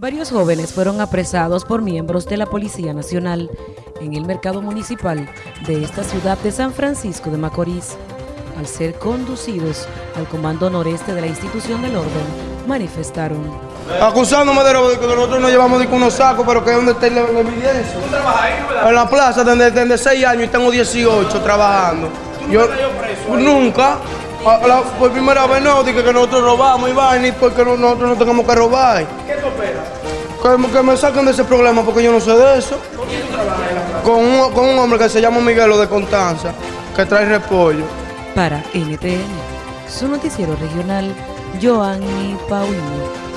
Varios jóvenes fueron apresados por miembros de la Policía Nacional en el mercado municipal de esta ciudad de San Francisco de Macorís. Al ser conducidos al comando noreste de la institución del orden, manifestaron. Acusándome de robo, de que nosotros nos llevamos de unos sacos, pero que dónde está la, la evidencia. ¿Tú trabajas ahí, no verdad? En la plaza, desde, desde 6 años y tengo 18 trabajando. ¿Tú nunca te has ido preso ahí? Nunca. A- la- por primera vez no, dije que nosotros robamos y vaina, y porque no- nosotros no tengamos que robar. ¿Qué? Que, que me saquen de ese problema porque yo no sé de eso. ¿Con un, con un hombre que se llama Miguelo de Constanza, que trae repollo. Para NTN, su noticiero regional, Joanny Paulino.